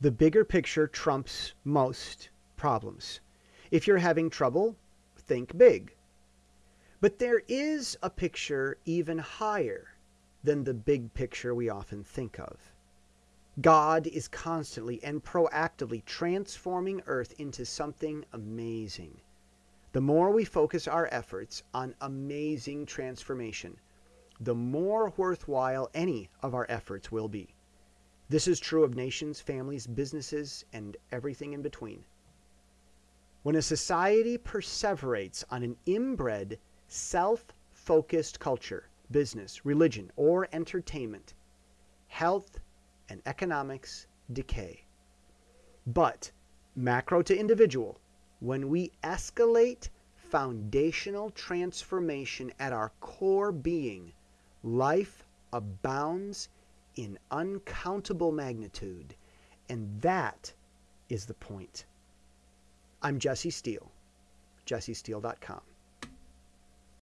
The bigger picture trumps most problems. If you're having trouble, think big. But there is a picture even higher than the big picture we often think of. God is constantly and proactively transforming Earth into something amazing. The more we focus our efforts on amazing transformation, the more worthwhile any of our efforts will be. This is true of nations, families, businesses, and everything in between. When a society perseverates on an inbred, self focused culture, business, religion, or entertainment, health and economics decay. But, macro to individual, when we escalate foundational transformation at our core being, life abounds in uncountable magnitude. And that is the point. I'm Jesse Steele, jessesteele.com.